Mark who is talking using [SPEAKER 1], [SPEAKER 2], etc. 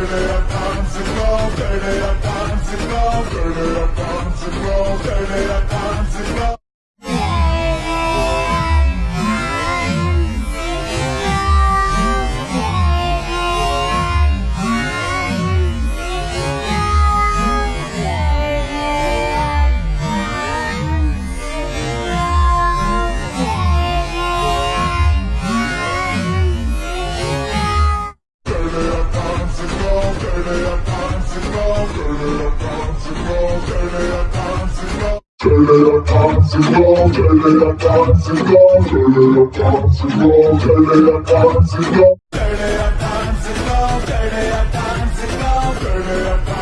[SPEAKER 1] Burn it up, arms and roll, burn it up, arms and roll, burn it up, arms and roll, burn it up. Turn it up, toxic love, turn it up, toxic love, turn it up, toxic love, turn it up, toxic love, turn it up, toxic love, turn it up, toxic love, turn it up,